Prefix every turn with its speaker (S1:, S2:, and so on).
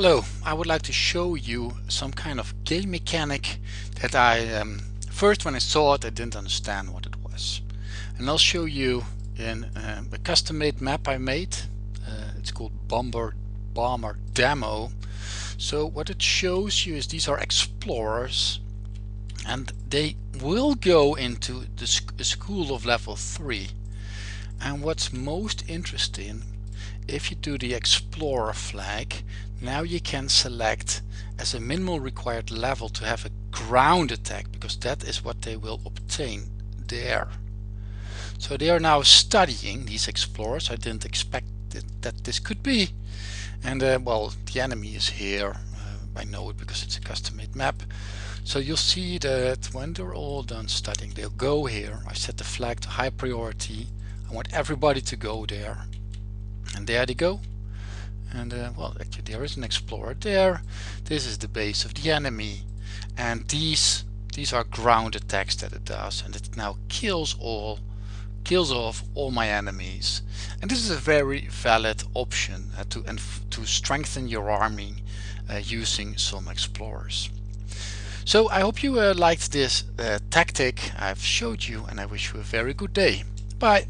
S1: Hello, I would like to show you some kind of game mechanic that I um, first when I saw it I didn't understand what it was. And I'll show you in um, a custom made map I made. Uh, it's called Bomber Bomber Demo. So what it shows you is these are explorers and they will go into the sc school of level 3 and what's most interesting if you do the explorer flag now you can select as a minimal required level to have a ground attack because that is what they will obtain there. So they are now studying these explorers. I didn't expect that this could be. And uh, well the enemy is here. Uh, I know it because it's a custom made map. So you'll see that when they're all done studying they'll go here. I set the flag to high priority. I want everybody to go there and there they go. And uh, well actually there is an explorer there. This is the base of the enemy. And these these are ground attacks that it does. And it now kills all kills off all my enemies. And this is a very valid option uh, to and to strengthen your army uh, using some explorers. So I hope you uh, liked this uh, tactic I've showed you and I wish you a very good day. Bye